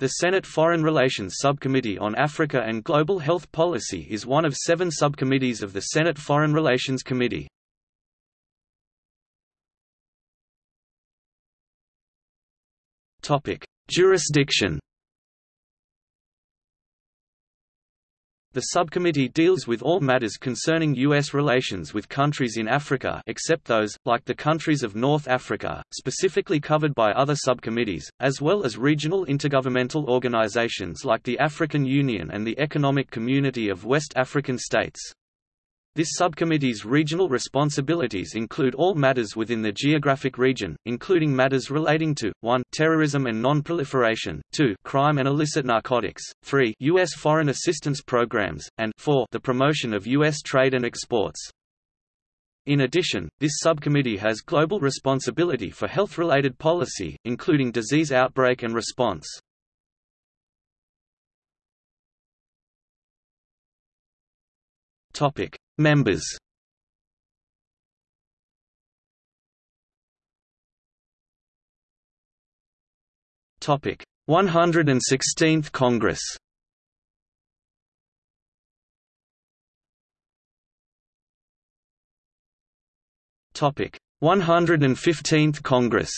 The Senate Foreign Relations Subcommittee on Africa and Global Health Policy is one of seven subcommittees of the Senate Foreign Relations Committee. Jurisdiction The subcommittee deals with all matters concerning U.S. relations with countries in Africa except those, like the countries of North Africa, specifically covered by other subcommittees, as well as regional intergovernmental organizations like the African Union and the Economic Community of West African States. This subcommittee's regional responsibilities include all matters within the geographic region, including matters relating to 1 terrorism and non-proliferation, 2 crime and illicit narcotics, 3 U.S. foreign assistance programs, and 4 the promotion of U.S. trade and exports. In addition, this subcommittee has global responsibility for health-related policy, including disease outbreak and response. Topic: Members. Topic: 116th Congress. Topic: 115th Congress.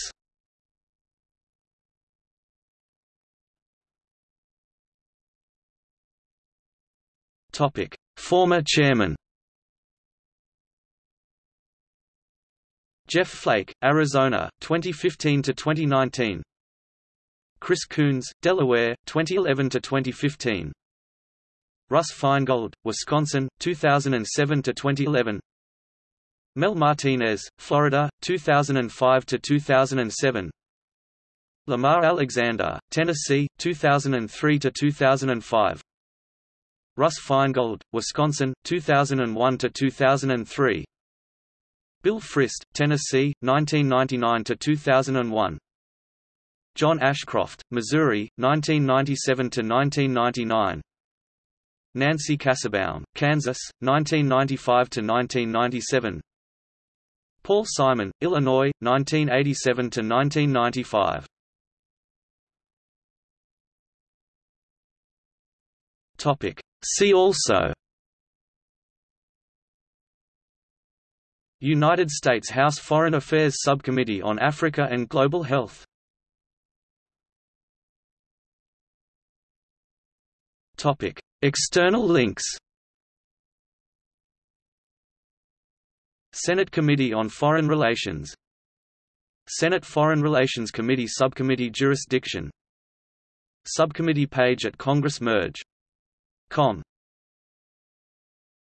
Topic: Former chairman Jeff Flake, Arizona, 2015 to 2019. Chris Coons, Delaware, 2011 to 2015. Russ Feingold, Wisconsin, 2007 to 2011. Mel Martinez, Florida, 2005 to 2007. Lamar Alexander, Tennessee, 2003 to 2005. Russ Feingold, Wisconsin, 2001 to 2003. Bill Frist, Tennessee, 1999 to 2001. John Ashcroft, Missouri, 1997 to 1999. Nancy Kassebaum, Kansas, 1995 to 1997. Paul Simon, Illinois, 1987 to 1995. Topic See also United States House Foreign Affairs Subcommittee on Africa and Global Health. Topic: External links Senate Committee on Foreign Relations Senate Foreign Relations Committee Subcommittee Jurisdiction Subcommittee page at Congress Merge. Com